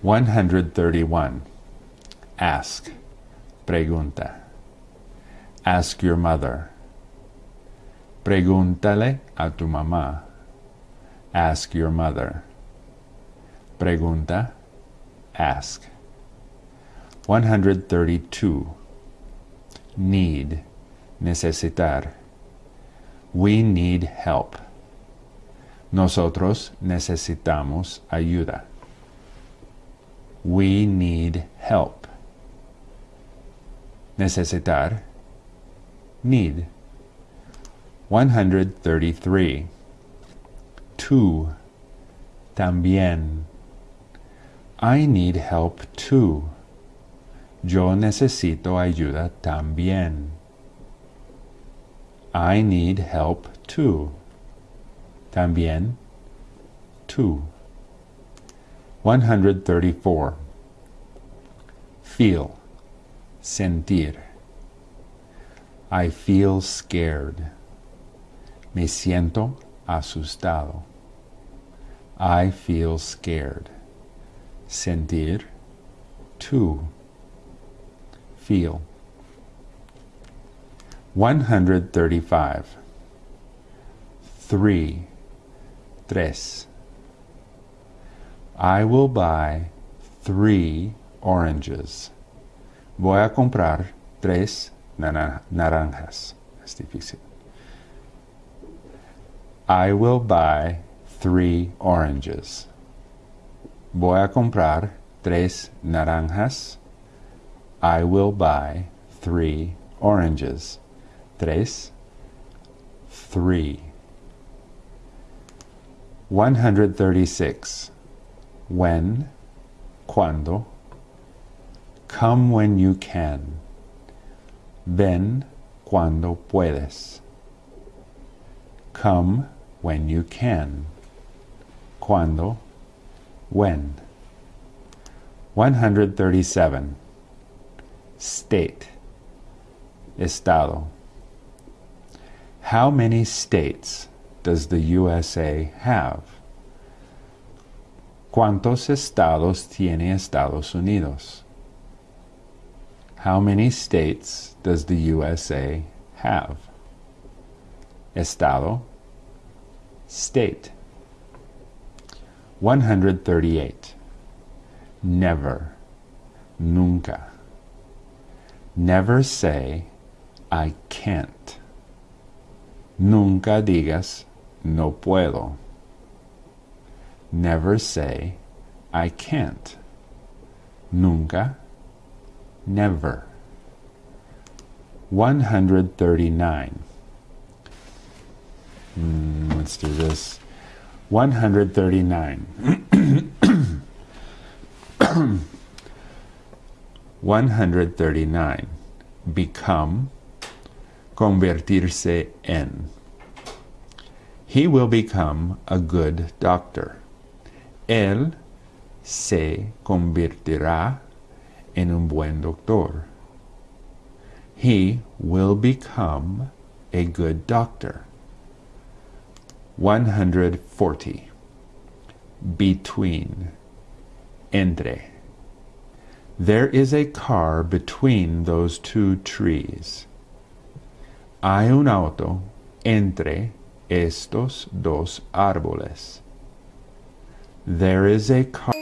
131. Ask. Pregunta. Ask your mother. Pregúntale a tu mamá. Ask your mother. Pregunta. Ask. 132. Need. Necesitar. We need help. Nosotros necesitamos ayuda. We need help. Necesitar. Need. 133. Too. También. I need help too. Yo necesito ayuda también. I need help too. También. Too. 134. Feel. Sentir. I feel scared. Me siento asustado. I feel scared. Sentir. Too. Feel. 135. Three. Tres. I will buy three oranges. Voy a comprar tres naranjas. Es difícil. I will buy three oranges. Voy a comprar tres naranjas. I will buy three oranges. Tres. Three. 136. When. Cuando. Come when you can. Ven cuando puedes. Come when you can. Cuando. When. 137. State. Estado. How many states does the USA have? ¿Cuántos estados tiene Estados Unidos? How many states does the USA have? Estado, state. 138. Never, nunca. Never say, I can't. Nunca digas, no puedo. Never say, I can't. Nunca, never. 139. Mm, let's do this. 139. 139. Become, convertirse en. He will become a good doctor. Él se convertirá en un buen doctor. He will become a good doctor. 140. Between. Entre. There is a car between those two trees. Hay un auto entre estos dos árboles. There is a car